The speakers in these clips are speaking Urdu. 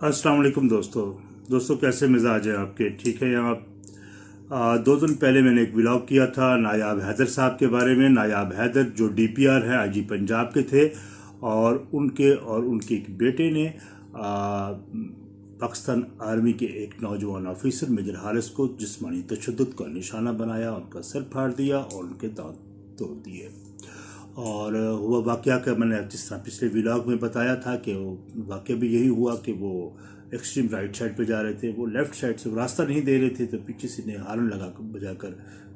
السلام علیکم دوستو۔ دوستو، کیسے مزاج ہے آپ کے؟ ٹھیک ہے آپ؟ دو دن پہلے میں نے ایک ولاگ کیا تھا نایاب حیدر صاحب کے بارے میں۔ نایاب حیدر جو ڈی پی آر ہے آئی جی پنجاب کے تھے اور ان کے اور ان کے ایک بیٹے نے پاکستان آرمی کے ایک نوجوان آفیسر میجر حارث کو جسمانی تشدد کا نشانہ بنایا، ان کا سر پھاڑ دیا اور ان کے دانت توڑ دیے۔ اور ہوا واقعہ کا میں نے جس طرح پچھلے ولاگ میں بتایا تھا کہ وہ واقعہ بھی یہی ہوا کہ وہ ایکسٹریم رائٹ سائڈ پہ جا رہے تھے، وہ لیفٹ سائڈ سے راستہ نہیں دے رہے تھے تو پیچھے سے ہارن لگا کر، بجا کر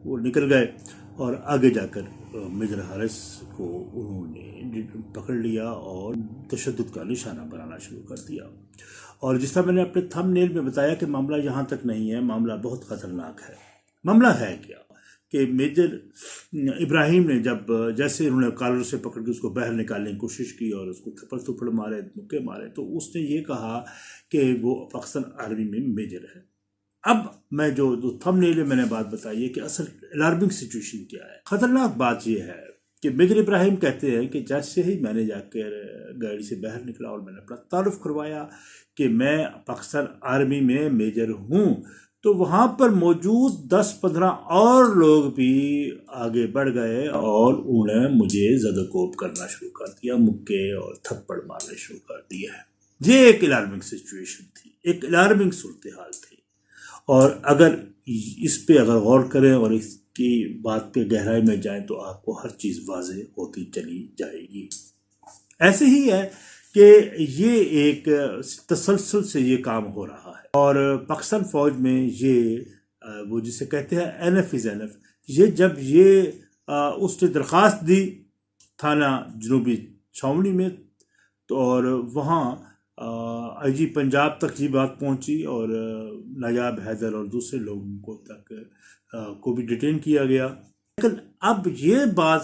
وہ نکل گئے اور آگے جا کر میجر حارث کو انہوں نے پکڑ لیا اور تشدد کا نشانہ بنانا شروع کر دیا۔ اور جس طرح میں نے اپنے تھم نیل میں بتایا کہ معاملہ یہاں تک نہیں ہے، معاملہ بہت خطرناک ہے۔ معاملہ ہے کیا؟ کہ میجر ابراہیم نے جب جیسے انہوں نے کالر سے پکڑ کے اس کو باہر نکالنے کی کوشش کی اور اس کو تھپڑ تھپڑ مارے مکے مارے، تو اس نے یہ کہا کہ وہ پاکستان آرمی میں میجر ہے۔ اب میں جو تھم نیل میں نے بات بتائی ہے کہ اصل الارمنگ سچویشن کیا ہے۔ خطرناک بات یہ ہے کہ میجر ابراہیم کہتے ہیں کہ جیسے ہی میں نے جا کر گاڑی سے باہر نکلا اور میں نے اپنا تعارف کروایا کہ میں پاکستان آرمی میں میجر ہوں تو وہاں پر موجود دس پندرہ اور لوگ بھی آگے بڑھ گئے اور انہوں نے مجھے زد کوب کرنا شروع کر دیا، مکے اور تھپڑ مارنے شروع کر دیا ہے یہ ایک الارمنگ سچویشن تھی، ایک الارمنگ صورتحال تھی۔ اور اگر اس پہ اگر غور کریں اور اس کی بات پہ گہرائی میں جائیں تو آپ کو ہر چیز واضح ہوتی چلی جائے گی۔ ایسے ہی ہے کہ یہ ایک تسلسل سے یہ کام ہو رہا ہے۔ اور پاکستان فوج میں یہ وہ جسے کہتے ہیں این ایف از این ایف یہ جب یہ اس نے درخواست دی تھانہ جنوبی چھاونی میں، تو اور وہاں آئی جی پنجاب تک یہ بات پہنچی اور نایاب حیدر اور دوسرے لوگوں کو تک کو بھی ڈیٹین کیا گیا۔ لیکن اب یہ بات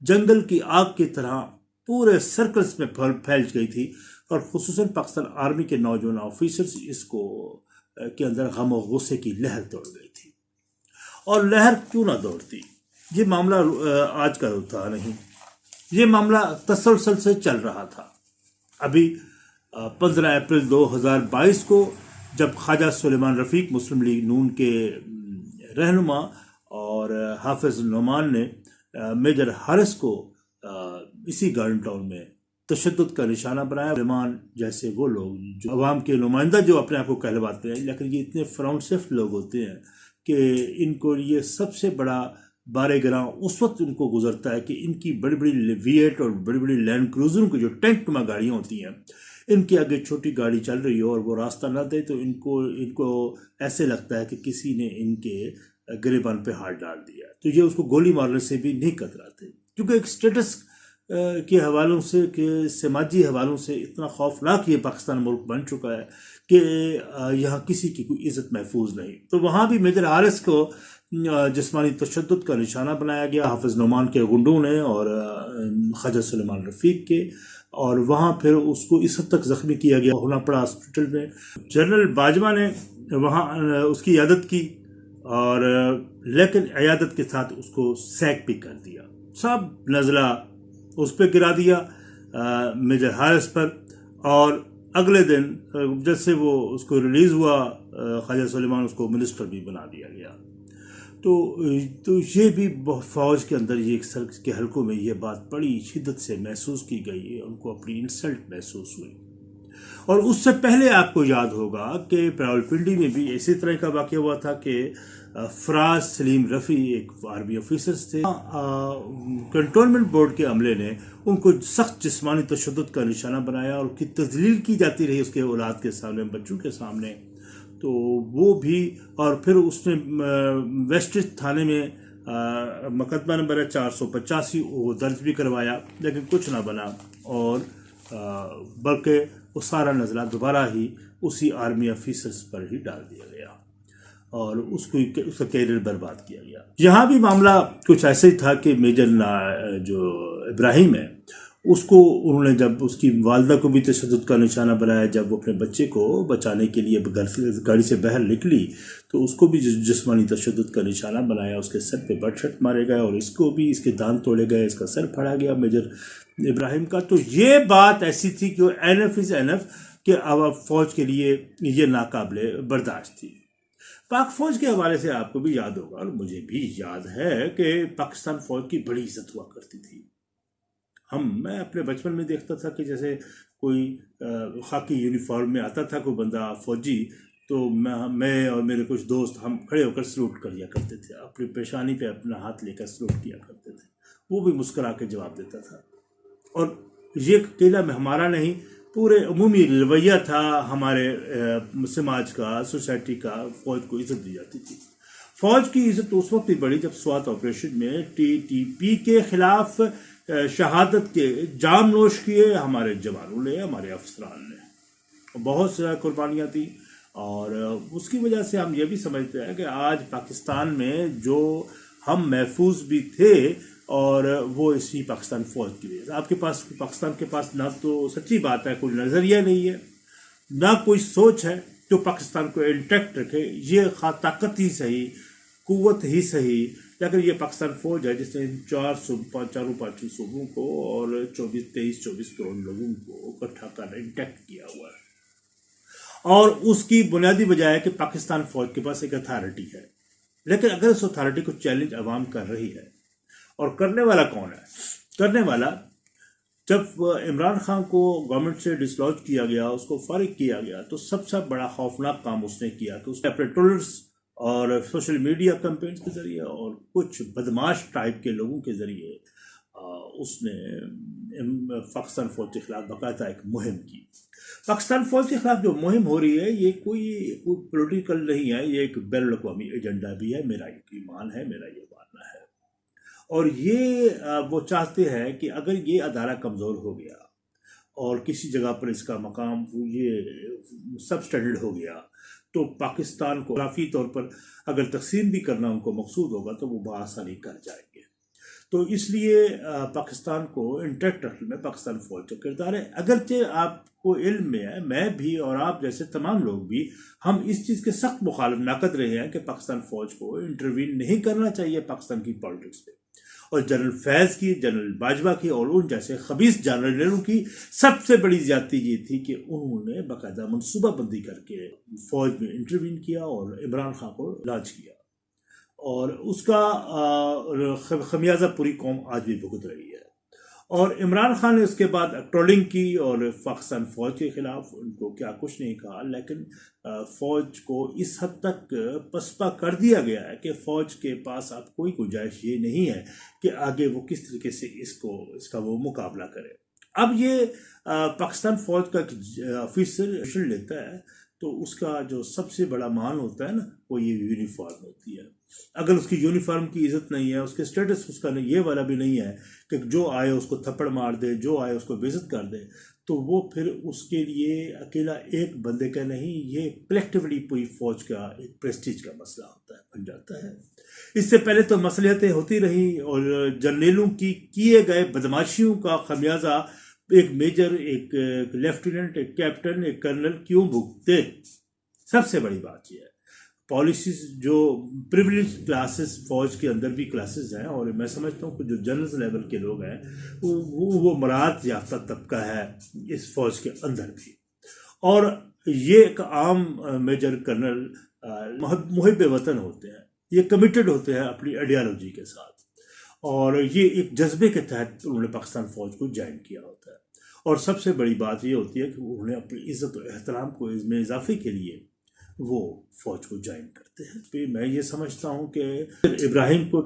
جنگل کی آگ کی طرح پورے سرکلز میں پھیل گئی تھی اور خصوصاً پاکستان آرمی کے نوجوان آفیسرز اس کو کے اندر غم و غصے کی لہر دوڑ گئی تھی۔ اور لہر کیوں نہ دوڑتی؟ یہ معاملہ آج کا تھا نہیں۔ یہ معاملہ تسلسل سے چل رہا تھا۔ ابھی پندرہ اپریل دو ہزار بائیس کو جب خواجہ سلیمان رفیق مسلم لیگ نون کے رہنما اور حافظ نعمان نے میجر حارث کو اسی گارڈن ٹاؤن میں تشدد کا نشانہ بنایا۔ رحمان جیسے وہ لوگ جو عوام کے نمائندہ جو اپنے آپ کو کہلواتے ہیں، لیکن یہ اتنے فراؤنڈ سفٹ لوگ ہوتے ہیں کہ ان کو یہ سب سے بڑا بارے گراں اس وقت ان کو گزرتا ہے کہ ان کی بڑی بڑی ویٹ اور بڑی بڑی لینڈ کروزروں کی جو ٹینک نما گاڑیاں ہوتی ہیں، ان کے آگے چھوٹی گاڑی چل رہی ہو اور وہ راستہ نہ دے تو ان کو ان کو ایسے لگتا ہے کہ کسی نے ان کے گریبان پہ ہاتھ ڈال دیا۔ تو یہ اس کو گولی مارنے سے بھی نہیں کتراتے۔ کیونکہ ایک سٹیٹس کے حوالوں سے کہ سماجی حوالوں سے اتنا خوفناک یہ پاکستان ملک بن چکا ہے کہ یہاں کسی کی کوئی عزت محفوظ نہیں۔ تو وہاں بھی میجر عارث کو جسمانی تشدد کا نشانہ بنایا گیا۔ حافظ نعمان کے گنڈوں نے اور خواجہ سلیمان رفیق کے۔ اور وہاں پھر اس کو اس حد تک زخمی کیا گیا، ہونا پڑا ہاسپٹل میں۔ جنرل باجوہ نے وہاں اس کی عیادت کی اور لیکن عیادت کے ساتھ اس کو سیک بھی کر دیا۔ سب نزلہ اس پہ گرا دیا میجر حارث پر اور اگلے دن جیسے وہ اس کو ریلیز ہوا خواجہ سلیمان اس کو منسٹر بھی بنا دیا گیا۔ تو تو یہ بھی فوج کے اندر، یہ ایک سر کے حلقوں میں یہ بات بڑی شدت سے محسوس کی گئی ہے ان کو اپنی انسلٹ محسوس ہوئی۔ اور اس سے پہلے آپ کو یاد ہوگا کہ پراول پنڈی میں بھی اسی طرح کا واقعہ ہوا تھا کہ فراز سلیم رفی ایک آرمی آفیسرز تھے۔ کنٹرولمنٹ بورڈ کے عملے نے ان کو سخت جسمانی تشدد کا نشانہ بنایا اور کی تزلیل کی جاتی رہی اس کے اولاد کے سامنے، بچوں کے سامنے۔ تو وہ بھی، اور پھر اس نے ویسٹ تھانے میں مقدمہ نمبر ہے چار سو پچاسی، وہ درج بھی کروایا، لیکن کچھ نہ بنا۔ اور بلکہ وہ سارا نزلہ دوبارہ ہی اسی آرمی آفیسرز پر ہی ڈال دیا گیا۔ اور اس کو اس کا کیریئر برباد کیا گیا۔ یہاں بھی معاملہ کچھ ایسے ہی تھا کہ میجر جو ابراہیم ہے، اس کو انہوں نے جب اس کی والدہ کو بھی تشدد کا نشانہ بنایا، جب وہ اپنے بچے کو بچانے کے لیے گاڑی سے باہر نکلی، تو اس کو بھی جسمانی تشدد کا نشانہ بنایا، اس کے سر پہ بٹ شٹ مارے گئے اور اس کو بھی اس کے دان توڑے گئے، اس کا سر پھڑا گیا میجر ابراہیم کا۔ تو یہ بات ایسی تھی کہ این ایف از این ایف کہ اب فوج کے لیے یہ ناقابل برداشت تھی۔ پاک فوج کے حوالے سے آپ کو بھی یاد ہوگا اور مجھے بھی یاد ہے کہ پاکستان فوج کی بڑی عزت ہوا کرتی تھی۔ ہم، میں اپنے بچپن میں دیکھتا تھا کہ جیسے کوئی خاکی یونیفارم میں آتا تھا، کوئی بندہ فوجی، تو میں اور میرے کچھ دوست ہم کھڑے ہو کر سلوٹ کر لیا کرتے تھے۔ اپنی پیشانی پہ اپنا ہاتھ لے کر سلوٹ کیا کرتے تھے۔ وہ بھی مسکرا کے جواب دیتا تھا۔ اور یہ اکیلا میں ہمارا نہیں پورے عمومی رویہ تھا ہمارے سماج کا، سوسائٹی کا، فوج کو عزت دی جاتی تھی۔ فوج کی عزت اس وقت بھی بڑی جب سوات آپریشن میں ٹی ٹی پی کے خلاف شہادت کے جام نوش کیے ہمارے جوانوں نے، ہمارے افسران نے۔ بہت سی قربانیاں تھیں اور اس کی وجہ سے ہم یہ بھی سمجھتے ہیں کہ آج پاکستان میں جو ہم محفوظ بھی تھے اور وہ اسی پاکستان فوج کی وجہ سے۔ آپ کے پاس، پاکستان کے پاس نہ تو سچی بات ہے، کوئی نظریہ نہیں ہے، نہ کوئی سوچ ہے جو پاکستان کو انٹیکٹ رکھے۔ یہ خواہ طاقت ہی صحیح، قوت ہی صحیح۔ لیکن یہ پاکستان فوج ہے جس نے چار صوبہ چاروں پانچوں صوبوں کو اور چوبیس، تیئیس، چوبیس کروڑ لوگوں کو اکٹھا کر انٹیکٹ کیا ہوا ہے، اور اس کی بنیادی وجہ ہے کہ پاکستان فوج کے پاس ایک اتھارٹی ہے۔ لیکن اگر اس اتھارٹی کو چیلنج عوام کر رہی ہے اور کرنے والا کون ہے؟ کرنے والا، جب عمران خان کو گورنمنٹ سے ڈسلوج کیا گیا، اس کو فارغ کیا گیا، تو سب سے بڑا خوفناک کام اس نے کیا کہ اس نے اپنے ٹولرس اور سوشل میڈیا کمپینس کے ذریعے اور کچھ بدماش ٹائپ کے لوگوں کے ذریعے اس نے پاکستان فوج کے خلاف باقاعدہ ایک مہم کی۔ پاکستان فوج کے خلاف جو مہم ہو رہی ہے، یہ کوئی کوئی پولیٹیکل نہیں ہے، یہ ایک بین الاقوامی ایجنڈا بھی ہے، میرا یہ ایمان ہے، میرا یہ ماننا ہے اور یہ وہ چاہتے ہیں کہ اگر یہ ادارہ کمزور ہو گیا اور کسی جگہ پر اس کا مقام، یہ سب اسٹینڈرڈ ہو گیا، تو پاکستان کو کافی طور پر اگر تقسیم بھی کرنا ان کو مقصود ہوگا تو وہ بآسانی کر جائیں گے۔ تو اس لیے پاکستان کو انٹیکٹ رکھنے میں پاکستان فوج کا کردار ہے۔ اگرچہ آپ کو علم میں ہے، میں بھی اور آپ جیسے تمام لوگ بھی، ہم اس چیز کے سخت مخالف ناقد رہے ہیں کہ پاکستان فوج کو انٹروین نہیں کرنا چاہیے پاکستان کی پالیٹکس پہ۔ اور جنرل فیض کی، جنرل باجوہ کی اور ان جیسے خبیص جنرلوں کی سب سے بڑی زیادتی یہ تھی کہ انہوں نے باقاعدہ منصوبہ بندی کر کے فوج میں انٹروین کیا اور عمران خان کو لاج کیا۔ اور اس کا خمیازہ پوری قوم آج بھی بھگت رہی ہے۔ اور عمران خان نے اس کے بعد ٹرولنگ کی اور پاکستان فوج کے خلاف ان کو کیا کچھ نہیں کہا، لیکن فوج کو اس حد تک پسپا کر دیا گیا ہے کہ فوج کے پاس اب کوئی گنجائش یہ نہیں ہے کہ آگے وہ کس طریقے سے اس کو، اس کا وہ مقابلہ کرے۔ اب یہ پاکستان فوج کا آفیسر لیتا ہے تو اس کا جو سب سے بڑا مان ہوتا ہے نا، وہ یہ یونیفارم ہوتی ہے۔ اگر اس کی یونیفارم کی عزت نہیں ہے، اس کے سٹیٹس اس کا یہ والا بھی نہیں ہے کہ جو آئے اس کو تھپڑ مار دے، جو آئے اس کو بےزت کر دے۔ تو وہ پھر اس کے لیے اکیلا ایک بندے کا نہیں، یہ کلیکٹیولی پوری فوج کا ایک پریسٹیج کا مسئلہ ہوتا ہے، بن جاتا ہے۔ اس سے پہلے تو مسئلہتیں ہوتی رہی اور جرنیلوں کی کیے گئے بدماشیوں کا خمیازہ ایک میجر، ایک لیفٹیننٹ، ایک کیپٹن، ایک کرنل کیوں بھگتے؟ سب سے بڑی بات یہ ہے۔ پالیسیز جو پریولیج کلاسز فوج کے اندر بھی کلاسز ہیں، اور میں سمجھتا ہوں کہ جو جنرل لیول کے لوگ ہیں، وہ وہ مراد یافتہ طبقہ ہے اس فوج کے اندر بھی۔ اور یہ ایک عام میجر کرنل محب وطن ہوتے ہیں، یہ کمیٹڈ ہوتے ہیں اپنی آئیڈیالوجی کے ساتھ۔ اور یہ ایک جذبے کے تحت انہوں نے پاکستان فوج کو جوائن کیا ہوتا ہے۔ اور سب سے بڑی بات یہ ہوتی ہے کہ انہوں نے اپنی عزت و احترام کو اس میں اضافے کے لیے وہ فوج کو جوائن کرتے ہیں۔ پھر میں یہ سمجھتا ہوں کہ ابراہیم کو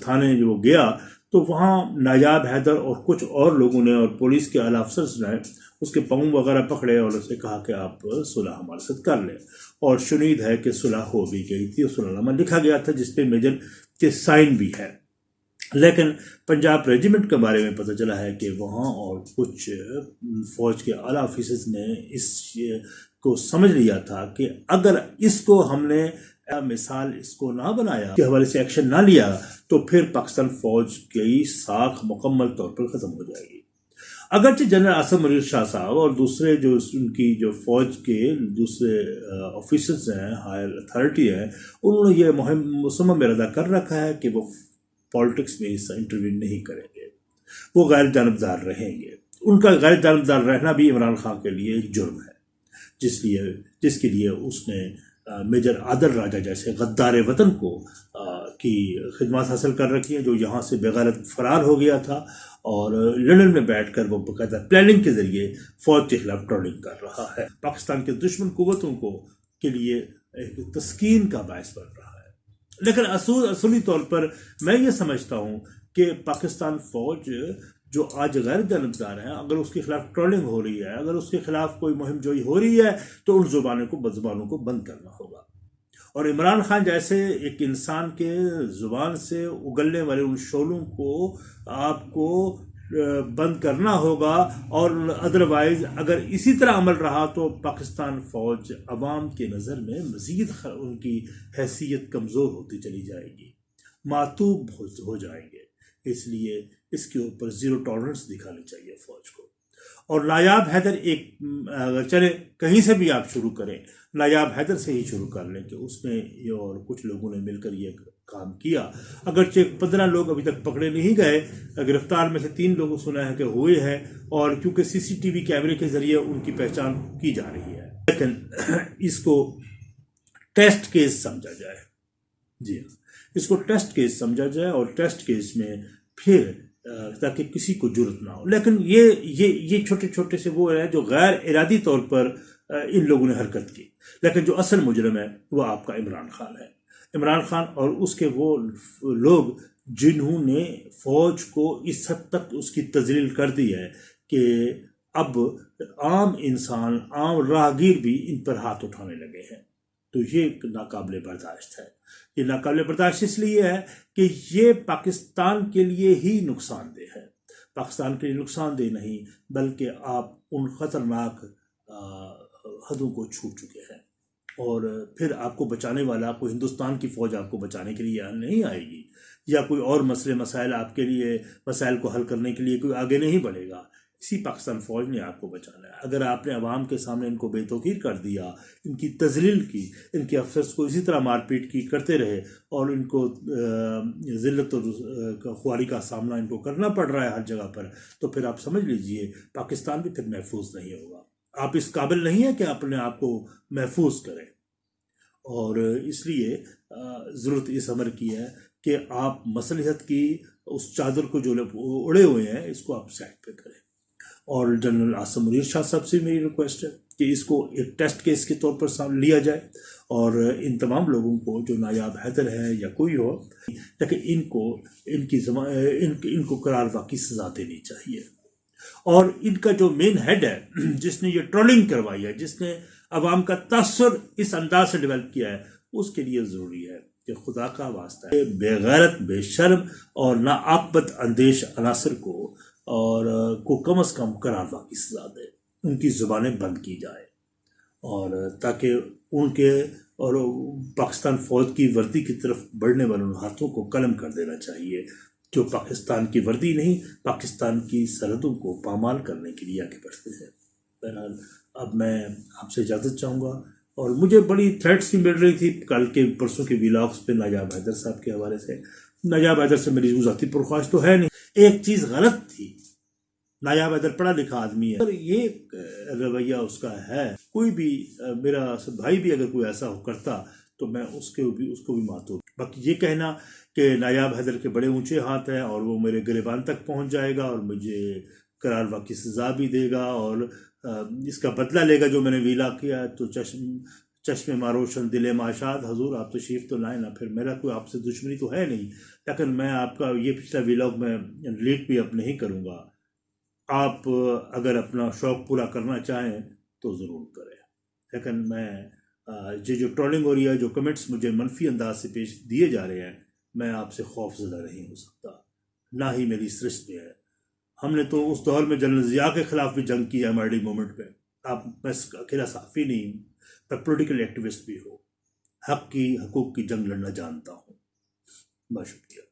تھانے جو گیا تو وہاں نایاب حیدر اور کچھ اور لوگوں نے اور پولیس کے اعلیٰ افسرز نے اس کے پاؤں وغیرہ پکڑے اور اسے کہا کہ آپ صلح ہمارے ساتھ کر لیں۔ اور شنید ہے کہ صلح ہو بھی گئی تھی اور صلح نامہ لکھا گیا تھا جس پہ میجر کے سائن بھی ہے۔ لیکن پنجاب ریجیمنٹ کے بارے میں پتہ چلا ہے کہ وہاں اور کچھ فوج کے اعلیٰ آفیسرز نے اس کو سمجھ لیا تھا کہ اگر اس کو ہم نے مثال اس کو نہ بنایا کے حوالے سے ایکشن نہ لیا، تو پھر پاکستان فوج کی ساکھ مکمل طور پر ختم ہو جائے گی۔ اگرچہ جنرل آسم علی شاہ صاحب اور دوسرے جو ان کی جو فوج کے دوسرے آفیسرز ہیں ہائر اتھارٹی ہیں، انہوں نے یہ مہم مسمم ارادہ کر رکھا ہے کہ وہ پالیٹکس میں اس انٹرویو نہیں کریں گے۔ وہ غیر جانبدار رہیں گے۔ ان کا غیر جانبدار رہنا بھی عمران خان کے لیے جرم ہے۔ جس لیے، جس کے لیے اس نے میجر عادل راجہ جیسے غدار وطن کو کی خدمات حاصل کر رکھی ہیں، جو یہاں سے بغیرت فرار ہو گیا تھا اور لندن میں بیٹھ کر وہ باقاعدہ پلاننگ کے ذریعے فوج کے خلاف ٹرولنگ کر رہا ہے۔ پاکستان کے دشمن قوتوں کو، کے لیے ایک تسکین کا باعث بن رہا ہے۔ لیکن اصول اصولی طور پر میں یہ سمجھتا ہوں کہ پاکستان فوج جو آج غیر جانبدار ہیں، اگر اس کے خلاف ٹرولنگ ہو رہی ہے، اگر اس کے خلاف کوئی مہم جوئی ہو رہی ہے، تو ان زبانوں کو بد زبانوں کو بند کرنا ہوگا۔ اور عمران خان جیسے ایک انسان کے زبان سے اگلنے والے ان شعلوں کو آپ کو بند کرنا ہوگا اور ادروائز اگر اسی طرح عمل رہا تو پاکستان فوج عوام کے نظر میں مزید ان کی حیثیت کمزور ہوتی چلی جائے گی معتوب ہو جائیں گے۔ اس لیے اس کے اوپر زیرو ٹالرنس دکھانی چاہیے فوج کو۔ اور نایاب حیدر ایک، اگر چلے کہیں سے بھی آپ شروع کریں، نایاب حیدر سے ہی شروع کر لیں کہ اس میں یہ اور کچھ لوگوں نے مل کر یہ کام کیا۔ اگرچہ پندرہ لوگ ابھی تک پکڑے نہیں گئے، گرفتار میں سے تین لوگوں سنا ہے کہ ہوئے ہیں اور کیونکہ سی سی ٹی وی کیمرے کے ذریعے ان کی پہچان کی جا رہی ہے۔ لیکن اس کو ٹیسٹ کیس سمجھا جائے۔ جی ہاں اس کو ٹیسٹ کیس سمجھا جائے اور ٹیسٹ کیس میں پھر تاکہ کسی کو جرت نہ ہو۔ لیکن یہ یہ یہ چھوٹے چھوٹے سے وہ ہیں جو غیر ارادی طور پر ان لوگوں نے حرکت کی۔ لیکن جو اصل مجرم ہے، وہ آپ کا عمران خان ہے۔ عمران خان اور اس کے وہ لوگ جنہوں نے فوج کو اس حد تک اس کی تزلیل کر دی ہے کہ اب عام انسان، عام راہگیر بھی ان پر ہاتھ اٹھانے لگے ہیں۔ تو یہ ایک ناقابل برداشت ہے۔ یہ ناقابل برداشت اس لیے ہے کہ یہ پاکستان کے لیے ہی نقصان دہ ہے۔ پاکستان کے لیے نقصان دہ نہیں، بلکہ آپ ان خطرناک حدوں کو چھوٹ چکے ہیں۔ اور پھر آپ کو بچانے والا کوئی ہندوستان کی فوج آپ کو بچانے کے لیے نہیں آئے گی، یا کوئی اور مسئلے، مسائل آپ کے لیے، مسائل کو حل کرنے کے لیے کوئی آگے نہیں بڑھے گا۔ اسی پاکستان فوج نے آپ کو بچانا ہے۔ اگر آپ نے عوام کے سامنے ان کو بے توقیر کر دیا، ان کی تزلیل کی، ان کے افسرس کو اسی طرح مار پیٹ کی کرتے رہے، اور ان کو ذلت اور خواری کا سامنا ان کو کرنا پڑ رہا ہے ہر جگہ پر، تو پھر آپ سمجھ لیجیے، پاکستان بھی پھر محفوظ نہیں ہوگا۔ آپ اس قابل نہیں ہیں کہ اپنے آپ کو محفوظ کریں۔ اور اس لیے ضرورت اس عمر کی ہے کہ آپ مصلحت کی اس چادر کو جو اڑے ہوئے ہیں، اس کو آپ سیٹ پہ کریں۔ اور جنرل آسم منیر شاہ صاحب سے میری ریکویسٹ ہے کہ اس کو ایک ٹیسٹ کیس کے طور پر لیا جائے اور ان تمام لوگوں کو جو نایاب حیدر ہے یا کوئی ہو لیکن ان کو، ان کی ان کو قرار واقعی سزا دینی چاہیے۔ اور ان کا جو مین ہیڈ ہے، جس نے یہ ٹرولنگ کروائی ہے، جس نے عوام کا تاثر اس انداز سے ڈیولپ کیا ہے، اس کے لیے ضروری ہے کہ خدا کا واسطہ ہے۔ بے غیرت، بے شرم اور ناآبت اندیش عناصر کو اور کو کم از کم قرار کی سزا دے۔ ان کی زبانیں بند کی جائے اور تاکہ ان کے اور پاکستان فوج کی وردی کی طرف بڑھنے والے ان ہاتھوں کو قلم کر دینا چاہیے۔ جو پاکستان کی وردی نہیں، پاکستان کی سرحدوں کو پامال کرنے کے لیے آگے بڑھتے ہیں۔ بہرحال، اب میں آپ سے اجازت چاہوں گا اور مجھے بڑی تھریٹس بھی مل رہی تھی کل کے پرسوں کے ولاگس پہ ناجاب حیدر صاحب کے حوالے سے۔ ناجاب حیدر سے میری ذاتی پرخواش تو ہے نہیں۔ ایک چیز غلط تھی۔ نایاب ادر پڑھا لکھا آدمی ہے۔ یہ رویہ اس کا ہے۔ کوئی بھی، میرا بھائی بھی اگر کوئی ایسا ہو کرتا تو میں اس کے بھی، اس کو بھی ماتو باقی یہ کہنا کہ نایاب حیدر کے بڑے اونچے ہاتھ ہیں اور وہ میرے گریبان تک پہنچ جائے گا اور مجھے قرار واقعی سزا بھی دے گا اور اس کا بدلہ لے گا جو میں نے ویلا کیا تو چشم چشم ماروشن دل معاشات، حضور آپ تشریف تو لائیں نا، پھر میرا کوئی آپ سے دشمنی تو ہے نہیں۔ لیکن میں آپ کا یہ پچھلا ویلاگ میں لیٹ بھی اب نہیں کروں گا۔ آپ اگر اپنا شوق پورا کرنا چاہیں تو ضرور کریں۔ لیکن میں یہ جو ٹرولنگ ہو رہی ہے جو کمنٹس مجھے منفی انداز سے پیش دیے جا رہے ہیں، میں آپ سے خوف زدہ نہیں ہو سکتا۔ نہ ہی میری سرشت میں ہے۔ ہم نے تو اس دور میں جنرل ضیاء کے خلاف بھی جنگ کی ہے ایم آر ڈی مومنٹ پہ آپ، میں اکیلا صحافی نہیں ہوں، میں پولیٹیکل ایکٹیوسٹ بھی ہوں۔ حق کی، حقوق کی جنگ لڑنا جانتا ہوں۔ بہت شکریہ۔